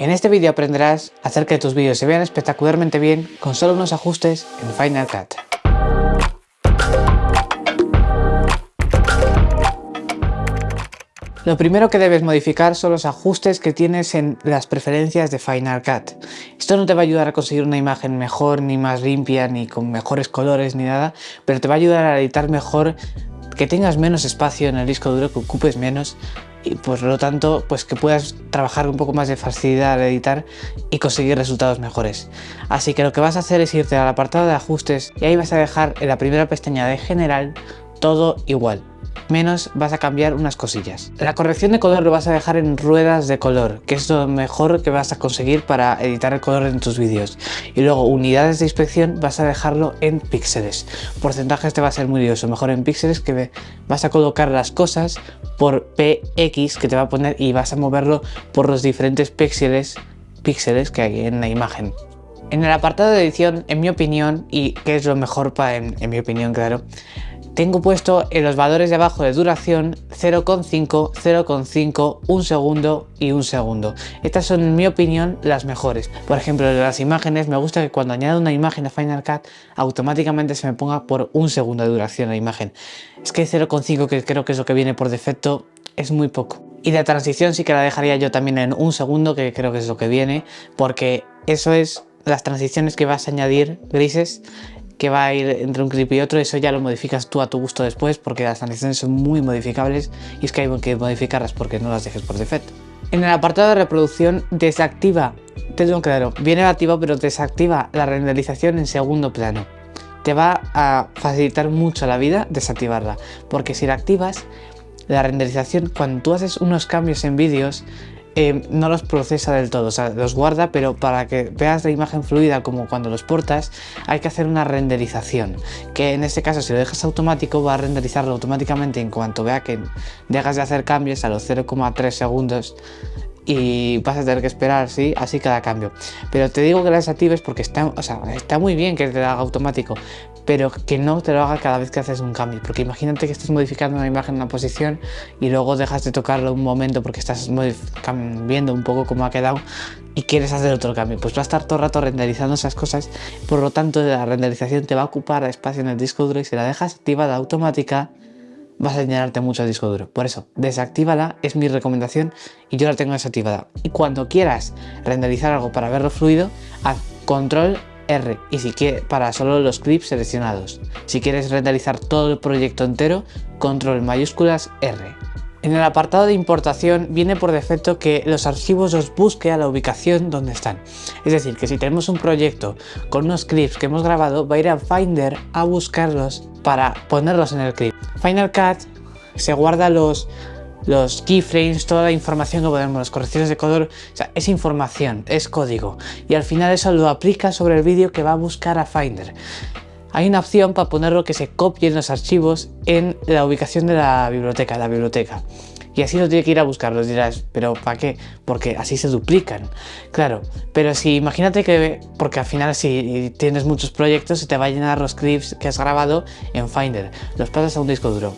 En este vídeo aprenderás a hacer que tus vídeos se vean espectacularmente bien con solo unos ajustes en Final Cut. Lo primero que debes modificar son los ajustes que tienes en las preferencias de Final Cut. Esto no te va a ayudar a conseguir una imagen mejor, ni más limpia, ni con mejores colores, ni nada, pero te va a ayudar a editar mejor, que tengas menos espacio en el disco duro, que ocupes menos y por lo tanto pues que puedas trabajar un poco más de facilidad al editar y conseguir resultados mejores. Así que lo que vas a hacer es irte al apartado de ajustes y ahí vas a dejar en la primera pestaña de general todo igual menos vas a cambiar unas cosillas. La corrección de color lo vas a dejar en ruedas de color, que es lo mejor que vas a conseguir para editar el color en tus vídeos. Y luego unidades de inspección vas a dejarlo en píxeles. Porcentajes te va a ser muy lioso, mejor en píxeles que vas a colocar las cosas por PX que te va a poner y vas a moverlo por los diferentes píxeles, píxeles que hay en la imagen. En el apartado de edición, en mi opinión, y que es lo mejor para, en mi opinión, claro, tengo puesto en los valores de abajo de duración 0,5, 0,5, 1 segundo y 1 segundo. Estas son en mi opinión las mejores. Por ejemplo, de las imágenes me gusta que cuando añado una imagen a Final Cut automáticamente se me ponga por un segundo de duración la imagen. Es que 0,5 que creo que es lo que viene por defecto es muy poco. Y la transición sí que la dejaría yo también en un segundo que creo que es lo que viene porque eso es las transiciones que vas a añadir grises que va a ir entre un clip y otro, eso ya lo modificas tú a tu gusto después porque las transiciones son muy modificables y es que hay que modificarlas porque no las dejes por defecto. En el apartado de reproducción desactiva, te tengo claro, viene activa pero desactiva la renderización en segundo plano. Te va a facilitar mucho la vida desactivarla, porque si la activas, la renderización, cuando tú haces unos cambios en vídeos, eh, no los procesa del todo, o sea, los guarda, pero para que veas la imagen fluida como cuando los portas, hay que hacer una renderización, que en este caso si lo dejas automático va a renderizarlo automáticamente en cuanto vea que dejas de hacer cambios a los 0,3 segundos y vas a tener que esperar, ¿sí? Así cada cambio. Pero te digo que la desactives porque está, o sea, está muy bien que te lo haga automático, pero que no te lo haga cada vez que haces un cambio. Porque imagínate que estás modificando una imagen en una posición y luego dejas de tocarlo un momento porque estás viendo un poco cómo ha quedado y quieres hacer otro cambio. Pues va a estar todo el rato renderizando esas cosas, por lo tanto la renderización te va a ocupar espacio en el disco duro y si la dejas activada automática, vas a llenarte mucho el disco duro. Por eso, desactívala, es mi recomendación y yo la tengo desactivada. Y cuando quieras renderizar algo para verlo fluido, haz control R y si quieres para solo los clips seleccionados. Si quieres renderizar todo el proyecto entero, control mayúsculas R. En el apartado de importación viene por defecto que los archivos los busque a la ubicación donde están. Es decir, que si tenemos un proyecto con unos clips que hemos grabado, va a ir a Finder a buscarlos para ponerlos en el clip. Final Cut se guarda los, los keyframes, toda la información que podemos, las correcciones de color, o sea, es información, es código. Y al final eso lo aplica sobre el vídeo que va a buscar a Finder hay una opción para ponerlo que se copien los archivos en la ubicación de la biblioteca, la biblioteca. Y así no tiene que ir a buscarlos, dirás, pero ¿para qué? Porque así se duplican. Claro, pero si imagínate que, porque al final si tienes muchos proyectos, se te va a llenar los clips que has grabado en Finder. Los pasas a un disco duro.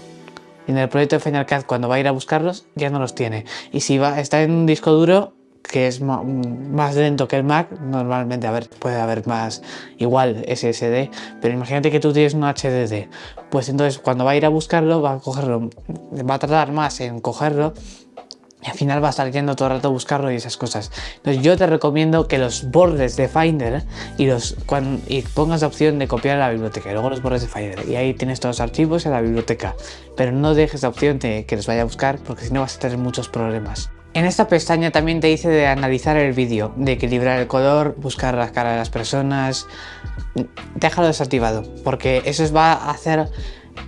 En el proyecto de Final Cut, cuando va a ir a buscarlos, ya no los tiene. Y si va, está en un disco duro, que es más lento que el Mac, normalmente a ver, puede haber más igual SSD, pero imagínate que tú tienes un HDD, pues entonces cuando va a ir a buscarlo, va a cogerlo, va a tardar más en cogerlo y al final va a estar yendo todo el rato a buscarlo y esas cosas. Entonces yo te recomiendo que los bordes de Finder y, los, cuando, y pongas la opción de copiar a la biblioteca y luego los bordes de Finder y ahí tienes todos los archivos en la biblioteca. Pero no dejes la opción de que los vaya a buscar porque si no vas a tener muchos problemas. En esta pestaña también te dice de analizar el vídeo, de equilibrar el color, buscar la cara de las personas. Déjalo desactivado, porque eso va a hacer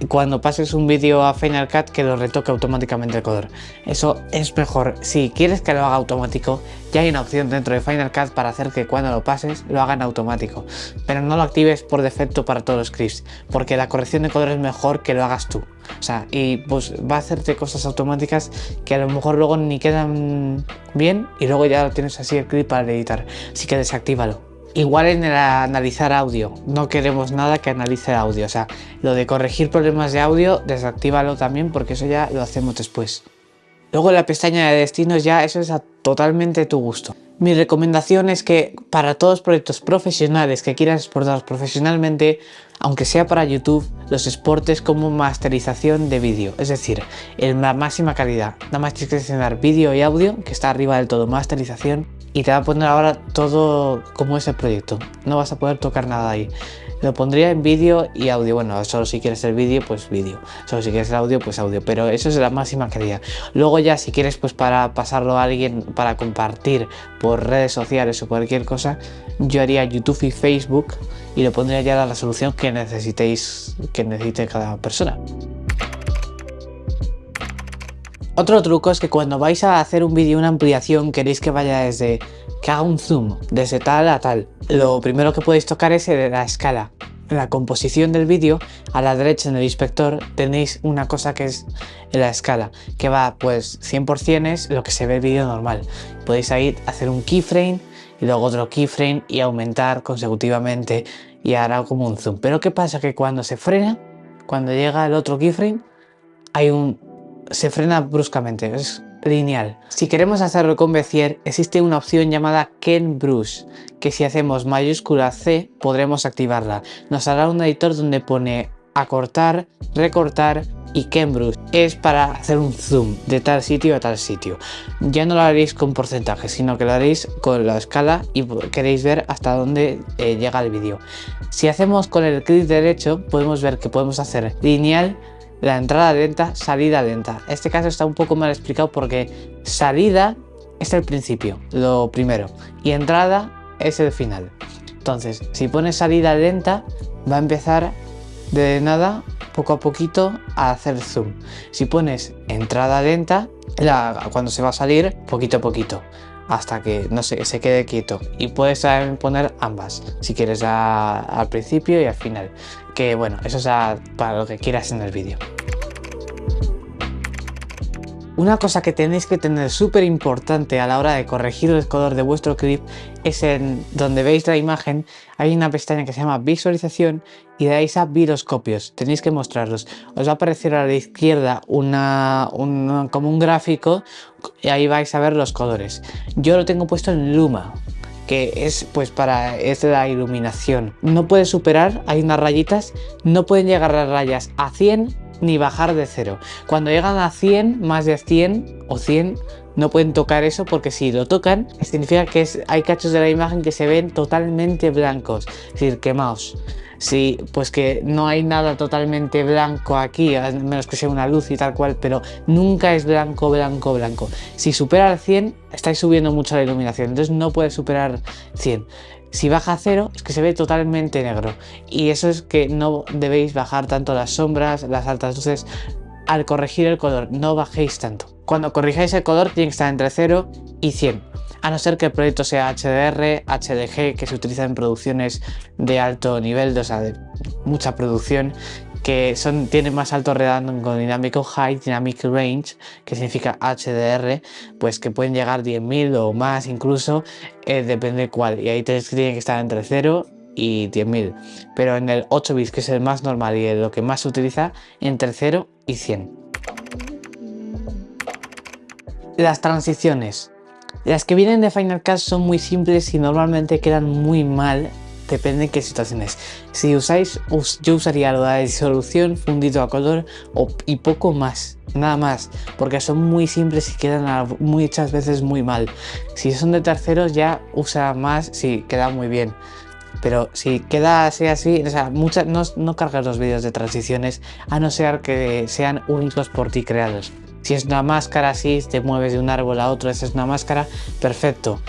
cuando pases un vídeo a Final Cut que lo retoque automáticamente el color. Eso es mejor. Si quieres que lo haga automático, ya hay una opción dentro de Final Cut para hacer que cuando lo pases lo haga en automático. Pero no lo actives por defecto para todos los clips, porque la corrección de color es mejor que lo hagas tú. O sea, y pues va a hacerte cosas automáticas que a lo mejor luego ni quedan bien y luego ya lo tienes así el clip para editar. Así que desactívalo. Igual en el analizar audio, no queremos nada que analice audio, o sea, lo de corregir problemas de audio, desactívalo también porque eso ya lo hacemos después. Luego la pestaña de destinos ya eso es totalmente tu gusto. Mi recomendación es que para todos los proyectos profesionales que quieras exportar profesionalmente, aunque sea para YouTube, los exportes como masterización de vídeo, es decir, en la máxima calidad. Nada más tienes que seleccionar vídeo y audio, que está arriba del todo, masterización, y te va a poner ahora todo como es el proyecto. No vas a poder tocar nada ahí. Lo pondría en vídeo y audio. Bueno, solo si quieres el vídeo, pues vídeo. Solo si quieres el audio, pues audio. Pero eso es la máxima calidad. Luego ya si quieres pues para pasarlo a alguien, para compartir por redes sociales o cualquier cosa, yo haría YouTube y Facebook y lo pondría ya la resolución que necesitéis, que necesite cada persona. Otro truco es que cuando vais a hacer un vídeo, una ampliación, queréis que vaya desde que haga un zoom, desde tal a tal. Lo primero que podéis tocar es la escala. En la composición del vídeo, a la derecha en el inspector, tenéis una cosa que es la escala, que va pues 100% es lo que se ve el vídeo normal. Podéis ahí hacer un keyframe y luego otro keyframe y aumentar consecutivamente y hará como un zoom. Pero ¿qué pasa? Que cuando se frena, cuando llega el otro keyframe, hay un se frena bruscamente, es lineal. Si queremos hacerlo con Bezier, existe una opción llamada Ken Brush, que si hacemos mayúscula C podremos activarla. Nos hará un editor donde pone acortar, recortar y Ken Brush es para hacer un zoom de tal sitio a tal sitio. Ya no lo haréis con porcentaje, sino que lo haréis con la escala y queréis ver hasta dónde eh, llega el vídeo. Si hacemos con el clic derecho, podemos ver que podemos hacer lineal, la entrada lenta, salida lenta. Este caso está un poco mal explicado porque salida es el principio, lo primero, y entrada es el final. Entonces, si pones salida lenta, va a empezar de nada, poco a poquito, a hacer zoom. Si pones entrada lenta, cuando se va a salir, poquito a poquito hasta que no sé, se quede quieto y puedes poner ambas si quieres al principio y al final que bueno eso es para lo que quieras en el vídeo una cosa que tenéis que tener súper importante a la hora de corregir el color de vuestro clip es en donde veis la imagen hay una pestaña que se llama visualización y ahí a viroscopios, tenéis que mostrarlos. Os va a aparecer a la izquierda como un gráfico y ahí vais a ver los colores. Yo lo tengo puesto en Luma, que es pues para es la iluminación. No puede superar, hay unas rayitas, no pueden llegar las rayas a 100 ni bajar de cero. Cuando llegan a 100, más de 100 o 100, no pueden tocar eso porque si lo tocan, significa que hay cachos de la imagen que se ven totalmente blancos, es decir, quemados. Sí, pues que no hay nada totalmente blanco aquí, a menos que sea una luz y tal cual, pero nunca es blanco, blanco, blanco. Si supera el 100, estáis subiendo mucho la iluminación, entonces no puede superar 100. Si baja a cero es que se ve totalmente negro. Y eso es que no debéis bajar tanto las sombras, las altas luces. Al corregir el color, no bajéis tanto. Cuando corrijáis el color tiene que estar entre 0 y 100, a no ser que el proyecto sea HDR, HDG, que se utiliza en producciones de alto nivel, o sea, de mucha producción, que son, tienen más alto con dinámico High Dynamic Range, que significa HDR, pues que pueden llegar 10.000 o más incluso, eh, depende de cuál, y ahí que tienen que estar entre 0 y 10.000, pero en el 8 bits, que es el más normal y lo que más se utiliza, entre 0 y 100. Las transiciones. Las que vienen de Final Cut son muy simples y normalmente quedan muy mal depende de qué situaciones. Si usáis, yo usaría la disolución, fundido a color y poco más, nada más, porque son muy simples y quedan muchas veces muy mal. Si son de terceros ya usa más, sí, queda muy bien. Pero si queda así, así, o sea, muchas, no, no cargas los vídeos de transiciones a no ser que sean únicos por ti creados. Si es una máscara así, te mueves de un árbol a otro, esa es una máscara, perfecto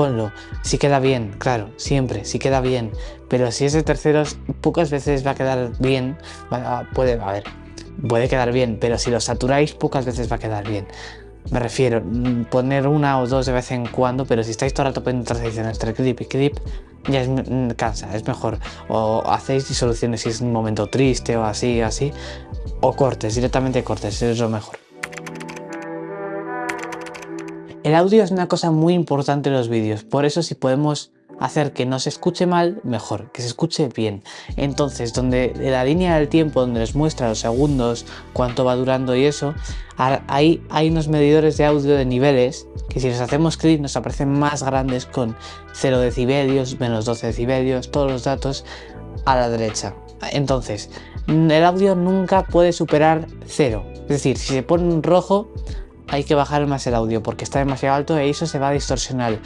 ponlo. Si queda bien, claro, siempre, si queda bien. Pero si es de terceros, pocas veces va a quedar bien. puede, a puede quedar bien, pero si lo saturáis, pocas veces va a quedar bien. Me refiero, mm, poner una o dos de vez en cuando, pero si estáis todo el rato poniendo transiciones entre clip y clip, ya es, mm, cansa, es mejor. O hacéis disoluciones si es un momento triste o así, así. O cortes, directamente cortes, es lo mejor. El audio es una cosa muy importante en los vídeos, por eso si podemos hacer que no se escuche mal, mejor, que se escuche bien. Entonces, donde la línea del tiempo, donde les muestra los segundos, cuánto va durando y eso, ahí hay unos medidores de audio de niveles que si les hacemos clic nos aparecen más grandes con 0 decibelios, menos 12 decibelios, todos los datos a la derecha. Entonces, el audio nunca puede superar 0. Es decir, si se pone en rojo, hay que bajar más el audio porque está demasiado alto e eso se va a distorsionar.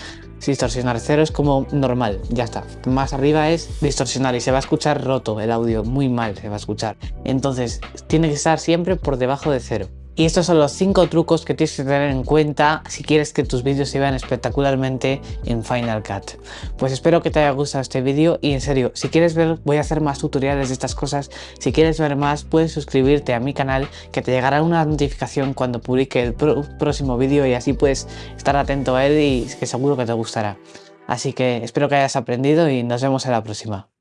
Distorsionar cero es como normal, ya está. Más arriba es distorsionar y se va a escuchar roto el audio, muy mal se va a escuchar. Entonces, tiene que estar siempre por debajo de cero. Y estos son los 5 trucos que tienes que tener en cuenta si quieres que tus vídeos se vean espectacularmente en Final Cut. Pues espero que te haya gustado este vídeo y en serio, si quieres ver, voy a hacer más tutoriales de estas cosas. Si quieres ver más, puedes suscribirte a mi canal que te llegará una notificación cuando publique el próximo vídeo y así puedes estar atento a él y que seguro que te gustará. Así que espero que hayas aprendido y nos vemos en la próxima.